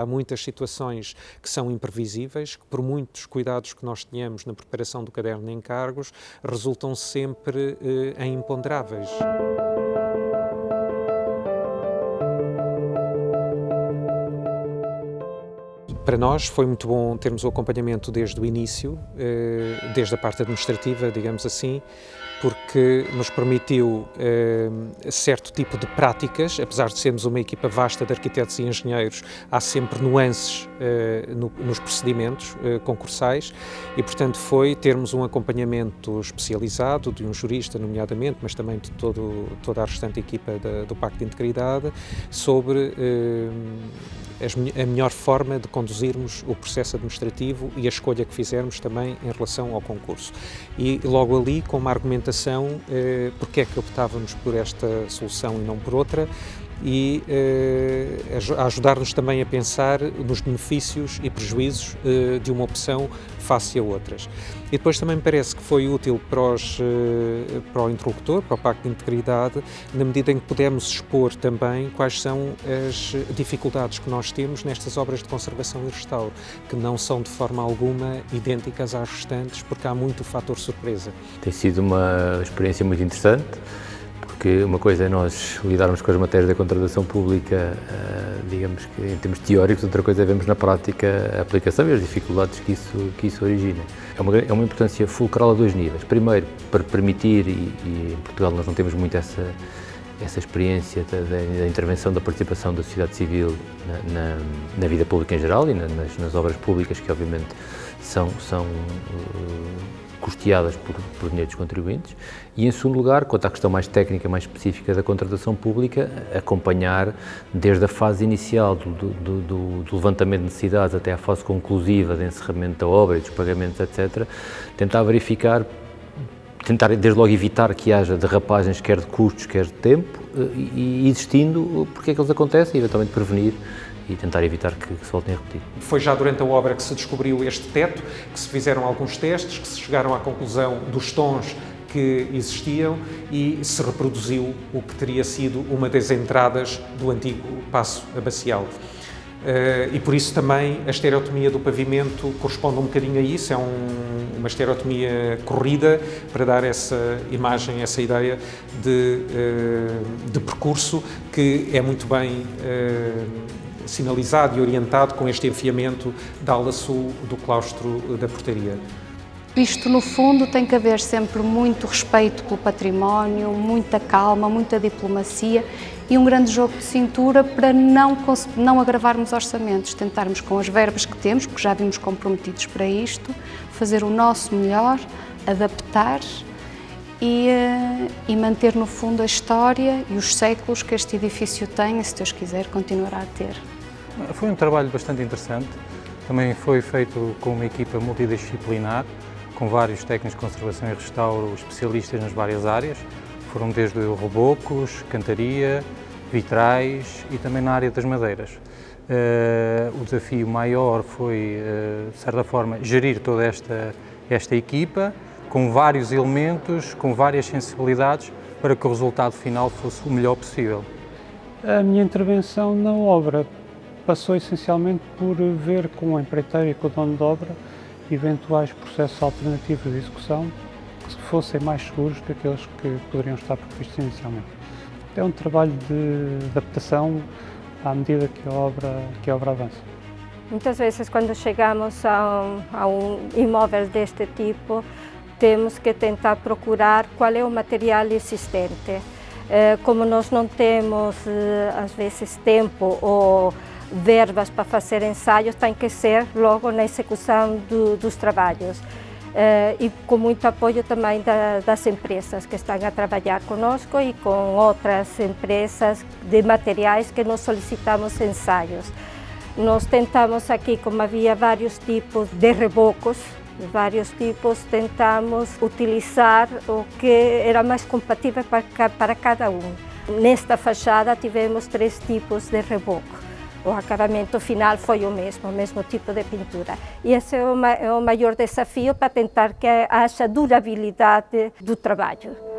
Há muitas situações que são imprevisíveis, que por muitos cuidados que nós tenhamos na preparação do caderno de encargos, resultam sempre eh, em imponderáveis. Para nós foi muito bom termos o acompanhamento desde o início, eh, desde a parte administrativa, digamos assim, porque nos permitiu eh, certo tipo de práticas, apesar de sermos uma equipa vasta de arquitetos e engenheiros, há sempre nuances eh, no, nos procedimentos concursais e, portanto, foi termos um acompanhamento especializado de um jurista, nomeadamente, mas também de todo, toda a restante equipa do Pacto de Integridade, sobre a melhor forma de conduzirmos o processo administrativo e a escolha que fizermos também em relação ao concurso. E logo ali, com uma argumentação, eh, porque é que optávamos por esta solução e não por outra, e eh, ajudar-nos também a pensar nos benefícios e prejuízos eh, de uma opção face a outras. E depois também me parece que foi útil para, os, eh, para o interlocutor, para o Pacto de Integridade, na medida em que pudemos expor também quais são as dificuldades que nós temos nestas obras de conservação e restauro, que não são de forma alguma idênticas às restantes, porque há muito fator surpresa. Tem sido uma experiência muito interessante porque uma coisa é nós lidarmos com as matérias da contratação pública, eh, digamos que em termos teóricos, outra coisa é vermos na prática a aplicação e as dificuldades que isso, que isso origina. É uma, é uma importância fulcral a dois níveis. Primeiro, para permitir, e, e em Portugal nós não temos muito essa, essa experiência da, da, intervenção da participação da sociedade civil na, na, na vida pública em geral e na, nas, nas, obras públicas que obviamente são, são uh, custeadas por, por dinheiro dos contribuintes e, em segundo lugar, quanto à questão mais técnica, mais específica da contratação pública, acompanhar desde a fase inicial do, do, do, do levantamento de necessidades até à fase conclusiva de encerramento da obra e dos pagamentos, etc., tentar verificar tentar desde logo evitar que haja derrapagens quer de custos, quer de tempo e, existindo, porque é que eles acontecem e eventualmente prevenir e tentar evitar que, que, se voltem a repetir. Foi já durante a obra que se descobriu este teto, que se fizeram alguns testes, que se chegaram à conclusão dos tons que existiam e se reproduziu o que teria sido uma das entradas do antigo passo abacial. Uh, e por isso também a estereotomia do pavimento corresponde um bocadinho a isso, é um, uma estereotomia corrida para dar essa imagem, essa ideia de, uh, de percurso que é muito bem uh, sinalizado e orientado com este enfiamento da ala sul do claustro da portaria. Isto, no fundo, tem que haver sempre muito respeito pelo património, muita calma, muita diplomacia e um grande jogo de cintura para não, não agravarmos orçamentos, tentarmos com as verbas que temos, porque já vimos comprometidos para isto, fazer o nosso melhor, adaptar e, eh, e manter, no fundo, a história e os séculos que este edifício tem e, se Deus quiser, continuará a ter. Foi um trabalho bastante interessante, também foi feito com uma equipa multidisciplinar, com vários técnicos de conservação e restauro especialistas nas várias áreas. Foram desde rebocos, cantaria, vitrais e também na área das madeiras. Uh, o desafio maior foi, uh, de certa forma, gerir toda esta, esta equipa, com vários elementos, com várias sensibilidades, para que o resultado final fosse o melhor possível. A minha intervenção na obra passou essencialmente por ver com o empreiteiro e com o dono de obra eventuais processos alternativos de execução que fossem mais seguros que aqueles que poderiam estar previstos inicialmente. É um trabalho de adaptação à medida que a obra, que a obra avança. Muitas vezes, quando chegamos a um, a um imóvel deste tipo, temos que tentar procurar qual é o material existente. Eh, como nós não temos, eh, às vezes, tempo ou verbas para fazer ensaios tem que ser logo na execução do, dos trabalhos. Uh, e com muito apoio também da, das empresas que estão a trabalhar conosco e com outras empresas de materiais que nós solicitamos ensaios. Nós tentamos aqui, como havia vários tipos de rebocos, vários tipos, tentamos utilizar o que era mais compatível para, para cada um. Nesta fachada tivemos três tipos de reboco o acabamento final foi o mesmo, o mesmo tipo de pintura. E esse é o, é o maior desafio para tentar que haja durabilidade do trabalho.